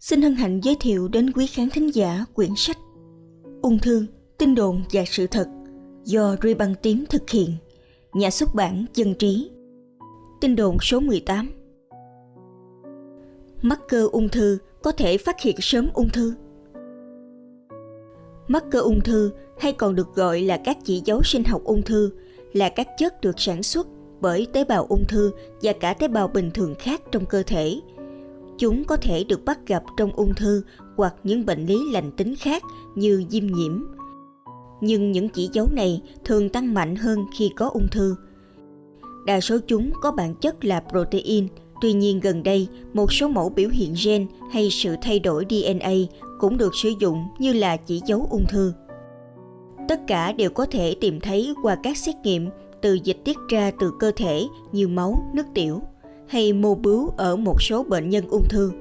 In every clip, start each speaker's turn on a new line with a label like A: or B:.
A: xin hân hạnh giới thiệu đến quý khán thính giả quyển sách Ung thư, tin đồn và sự thật do Ruy Băng Tím thực hiện, nhà xuất bản Dân Trí. Tin đồn số 18 Mắc cơ ung thư có thể phát hiện sớm ung thư. Mắc cơ ung thư hay còn được gọi là các chỉ dấu sinh học ung thư là các chất được sản xuất bởi tế bào ung thư và cả tế bào bình thường khác trong cơ thể. Chúng có thể được bắt gặp trong ung thư hoặc những bệnh lý lành tính khác như viêm nhiễm. Nhưng những chỉ dấu này thường tăng mạnh hơn khi có ung thư. Đa số chúng có bản chất là protein, tuy nhiên gần đây một số mẫu biểu hiện gen hay sự thay đổi DNA cũng được sử dụng như là chỉ dấu ung thư. Tất cả đều có thể tìm thấy qua các xét nghiệm từ dịch tiết ra từ cơ thể như máu, nước tiểu hay mô bướu ở một số bệnh nhân ung thư.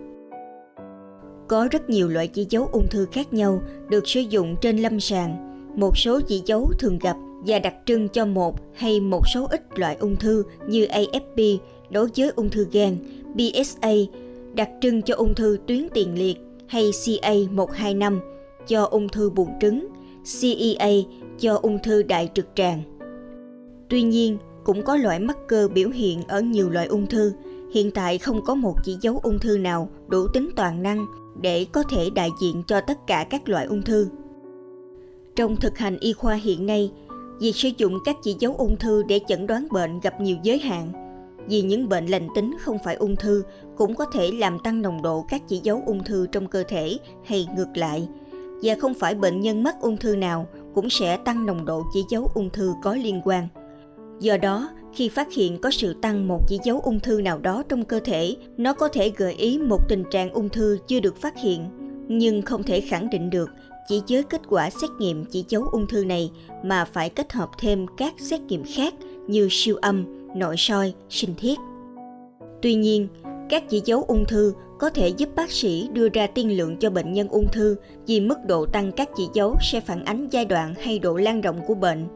A: Có rất nhiều loại chỉ dấu ung thư khác nhau được sử dụng trên lâm sàng. Một số chỉ dấu thường gặp và đặc trưng cho một hay một số ít loại ung thư như AFP đối với ung thư gan, PSA đặc trưng cho ung thư tuyến tiền liệt hay CA125 cho ung thư buồng trứng, CEA cho ung thư đại trực tràng. Tuy nhiên, cũng có loại mắc cơ biểu hiện ở nhiều loại ung thư. Hiện tại không có một chỉ dấu ung thư nào đủ tính toàn năng để có thể đại diện cho tất cả các loại ung thư. Trong thực hành y khoa hiện nay, việc sử dụng các chỉ dấu ung thư để chẩn đoán bệnh gặp nhiều giới hạn. Vì những bệnh lành tính không phải ung thư cũng có thể làm tăng nồng độ các chỉ dấu ung thư trong cơ thể hay ngược lại. Và không phải bệnh nhân mắc ung thư nào cũng sẽ tăng nồng độ chỉ dấu ung thư có liên quan. Do đó, khi phát hiện có sự tăng một chỉ dấu ung thư nào đó trong cơ thể, nó có thể gợi ý một tình trạng ung thư chưa được phát hiện, nhưng không thể khẳng định được chỉ với kết quả xét nghiệm chỉ dấu ung thư này mà phải kết hợp thêm các xét nghiệm khác như siêu âm, nội soi, sinh thiết. Tuy nhiên, các chỉ dấu ung thư có thể giúp bác sĩ đưa ra tiên lượng cho bệnh nhân ung thư vì mức độ tăng các chỉ dấu sẽ phản ánh giai đoạn hay độ lan rộng của bệnh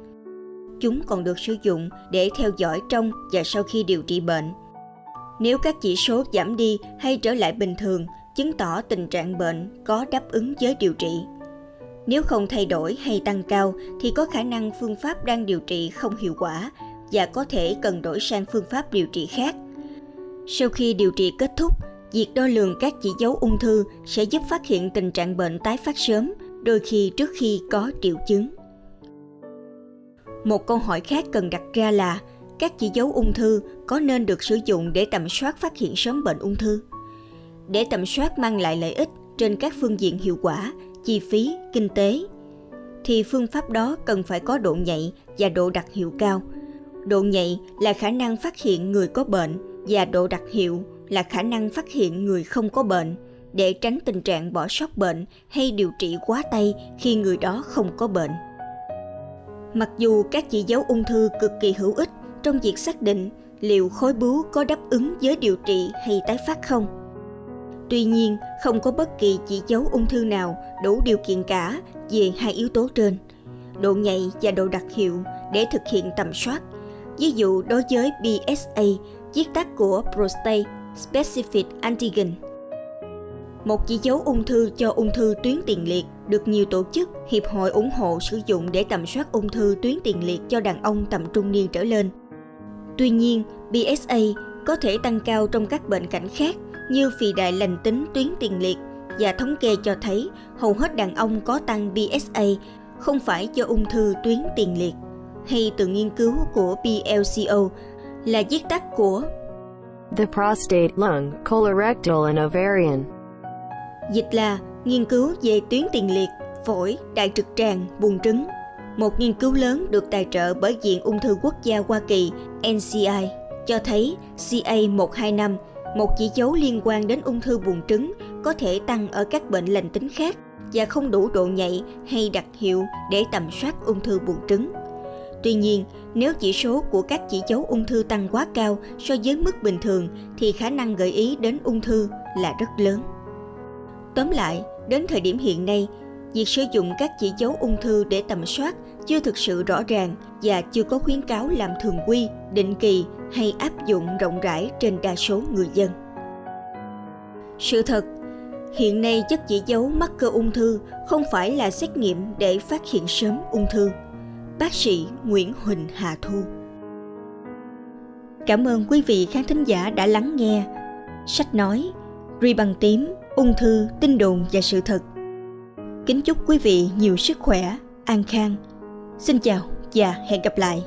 A: chúng còn được sử dụng để theo dõi trong và sau khi điều trị bệnh. Nếu các chỉ số giảm đi hay trở lại bình thường, chứng tỏ tình trạng bệnh có đáp ứng với điều trị. Nếu không thay đổi hay tăng cao thì có khả năng phương pháp đang điều trị không hiệu quả và có thể cần đổi sang phương pháp điều trị khác. Sau khi điều trị kết thúc, việc đo lường các chỉ dấu ung thư sẽ giúp phát hiện tình trạng bệnh tái phát sớm, đôi khi trước khi có triệu chứng. Một câu hỏi khác cần đặt ra là các chỉ dấu ung thư có nên được sử dụng để tầm soát phát hiện sớm bệnh ung thư? Để tầm soát mang lại lợi ích trên các phương diện hiệu quả, chi phí, kinh tế, thì phương pháp đó cần phải có độ nhạy và độ đặc hiệu cao. Độ nhạy là khả năng phát hiện người có bệnh và độ đặc hiệu là khả năng phát hiện người không có bệnh để tránh tình trạng bỏ sót bệnh hay điều trị quá tay khi người đó không có bệnh. Mặc dù các chỉ dấu ung thư cực kỳ hữu ích trong việc xác định liệu khối bướu có đáp ứng với điều trị hay tái phát không. Tuy nhiên, không có bất kỳ chỉ dấu ung thư nào đủ điều kiện cả về hai yếu tố trên, độ nhạy và độ đặc hiệu để thực hiện tầm soát. Ví dụ đối với PSA, viết tắt của Prostate Specific Antigen một chỉ dấu ung thư cho ung thư tuyến tiền liệt được nhiều tổ chức, hiệp hội ủng hộ sử dụng để tầm soát ung thư tuyến tiền liệt cho đàn ông tầm trung niên trở lên. Tuy nhiên, PSA có thể tăng cao trong các bệnh cảnh khác như phì đại lành tính tuyến tiền liệt và thống kê cho thấy hầu hết đàn ông có tăng PSA không phải do ung thư tuyến tiền liệt hay từ nghiên cứu của PLCO là viết tắt của
B: The prostate, lung, colorectal and ovarian
A: Dịch là nghiên cứu về tuyến tiền liệt, phổi, đại trực tràng, buồng trứng. Một nghiên cứu lớn được tài trợ bởi Viện Ung thư Quốc gia Hoa Kỳ NCI cho thấy CA125, một chỉ dấu liên quan đến ung thư buồng trứng, có thể tăng ở các bệnh lành tính khác và không đủ độ nhạy hay đặc hiệu để tầm soát ung thư buồng trứng. Tuy nhiên, nếu chỉ số của các chỉ dấu ung thư tăng quá cao so với mức bình thường thì khả năng gợi ý đến ung thư là rất lớn. Tóm lại, đến thời điểm hiện nay, việc sử dụng các chỉ dấu ung thư để tầm soát chưa thực sự rõ ràng và chưa có khuyến cáo làm thường quy, định kỳ hay áp dụng rộng rãi trên đa số người dân. Sự thật, Hiện nay chất chỉ dấu mắc cơ ung thư không phải là xét nghiệm để phát hiện sớm ung thư. Bác sĩ Nguyễn Huỳnh Hà Thu Cảm ơn quý vị khán thính giả đã lắng nghe. Sách nói, ri bằng tím, ung thư, tin đồn và sự thật. Kính chúc quý vị nhiều sức khỏe, an khang. Xin chào và hẹn gặp lại.